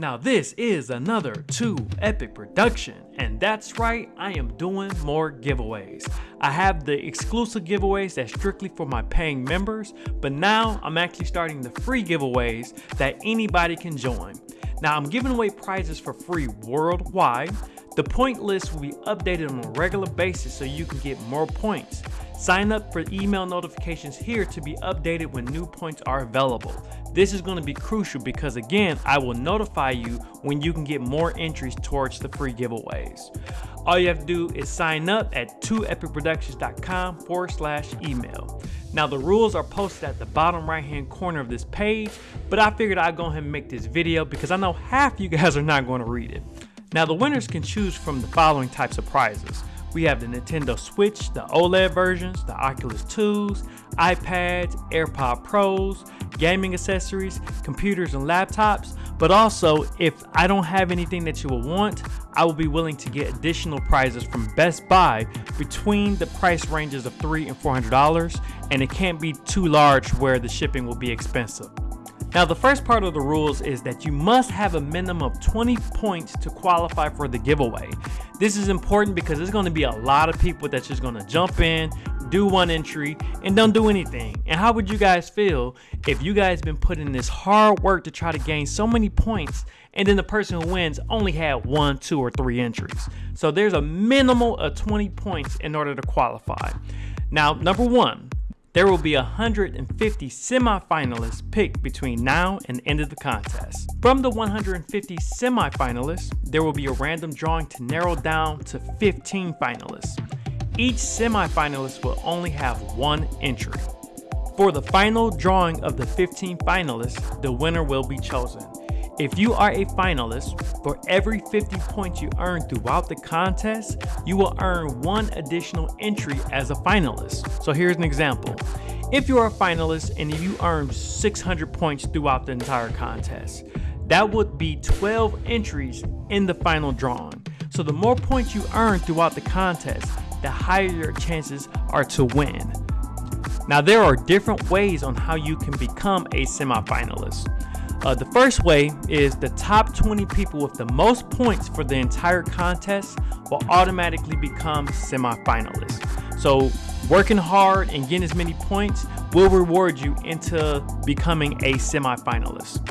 Now this is another 2 Epic production, and that's right, I am doing more giveaways. I have the exclusive giveaways that's strictly for my paying members, but now I'm actually starting the free giveaways that anybody can join. Now I'm giving away prizes for free worldwide. The point list will be updated on a regular basis so you can get more points. Sign up for email notifications here to be updated when new points are available. This is going to be crucial because again, I will notify you when you can get more entries towards the free giveaways. All you have to do is sign up at 2epicproductions.com forward slash email. Now the rules are posted at the bottom right hand corner of this page, but I figured I'd go ahead and make this video because I know half you guys are not going to read it. Now the winners can choose from the following types of prizes. We have the Nintendo Switch, the OLED versions, the Oculus 2s, iPads, AirPod Pros, gaming accessories, computers and laptops, but also if I don't have anything that you will want, I will be willing to get additional prizes from Best Buy between the price ranges of three and $400 and it can't be too large where the shipping will be expensive. Now the first part of the rules is that you must have a minimum of 20 points to qualify for the giveaway. This is important because there's going to be a lot of people that's just going to jump in, do one entry, and don't do anything. And how would you guys feel if you guys been putting this hard work to try to gain so many points and then the person who wins only had one, two, or three entries? So there's a minimal of 20 points in order to qualify. Now, number one, there will be 150 semifinalists picked between now and end of the contest. From the 150 semifinalists, there will be a random drawing to narrow down to 15 finalists. Each semifinalist will only have one entry. For the final drawing of the 15 finalists, the winner will be chosen. If you are a finalist, for every 50 points you earn throughout the contest, you will earn one additional entry as a finalist. So here's an example. If you're a finalist and you earn 600 points throughout the entire contest, that would be 12 entries in the final drawing. So the more points you earn throughout the contest, the higher your chances are to win. Now there are different ways on how you can become a semifinalist. Uh, the first way is the top 20 people with the most points for the entire contest will automatically become semifinalists. So working hard and getting as many points will reward you into becoming a semifinalist.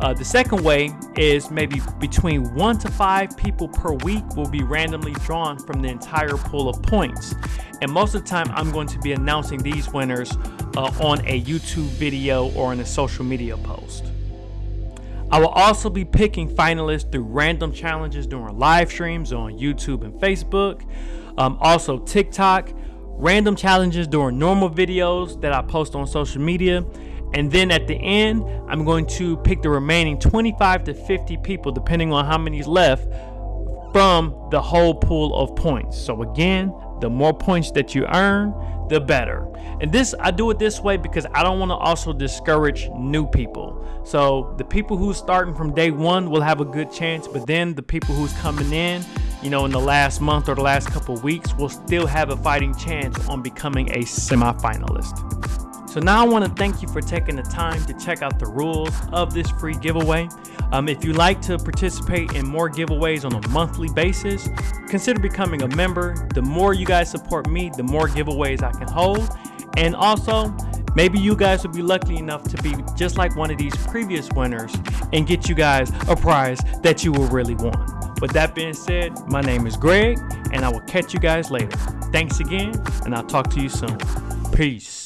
Uh, the second way is maybe between one to five people per week will be randomly drawn from the entire pool of points. And most of the time, I'm going to be announcing these winners uh, on a YouTube video or in a social media post. I will also be picking finalists through random challenges during live streams on YouTube and Facebook, um, also TikTok, random challenges during normal videos that I post on social media, and then at the end, I'm going to pick the remaining 25 to 50 people, depending on how many's left, from the whole pool of points. So again, the more points that you earn, the better. And this, I do it this way because I don't want to also discourage new people. So the people who's starting from day one will have a good chance, but then the people who's coming in, you know, in the last month or the last couple weeks will still have a fighting chance on becoming a semi-finalist. So now I want to thank you for taking the time to check out the rules of this free giveaway. Um, if you'd like to participate in more giveaways on a monthly basis, consider becoming a member. The more you guys support me, the more giveaways I can hold. And also, maybe you guys will be lucky enough to be just like one of these previous winners and get you guys a prize that you will really want. With that being said, my name is Greg, and I will catch you guys later. Thanks again, and I'll talk to you soon. Peace.